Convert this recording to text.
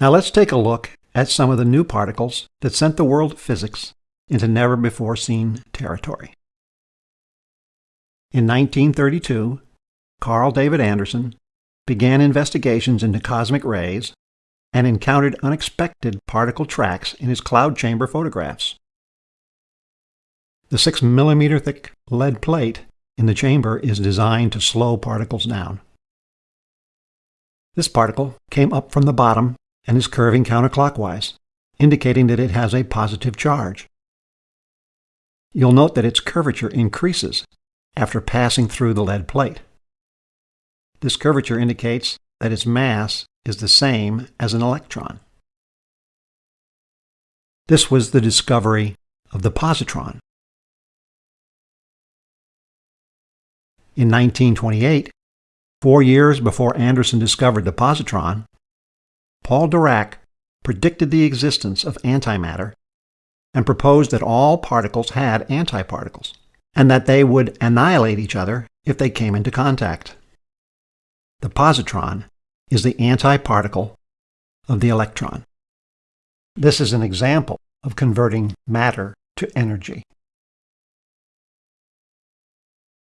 Now let's take a look at some of the new particles that sent the world of physics into never-before-seen territory. In 1932, Carl David Anderson began investigations into cosmic rays and encountered unexpected particle tracks in his cloud chamber photographs. The 6 millimeter thick lead plate in the chamber is designed to slow particles down. This particle came up from the bottom and is curving counterclockwise, indicating that it has a positive charge. You'll note that its curvature increases after passing through the lead plate. This curvature indicates that its mass is the same as an electron. This was the discovery of the positron. In 1928, four years before Anderson discovered the positron, Paul Dirac predicted the existence of antimatter and proposed that all particles had antiparticles, and that they would annihilate each other if they came into contact. The positron is the antiparticle of the electron. This is an example of converting matter to energy.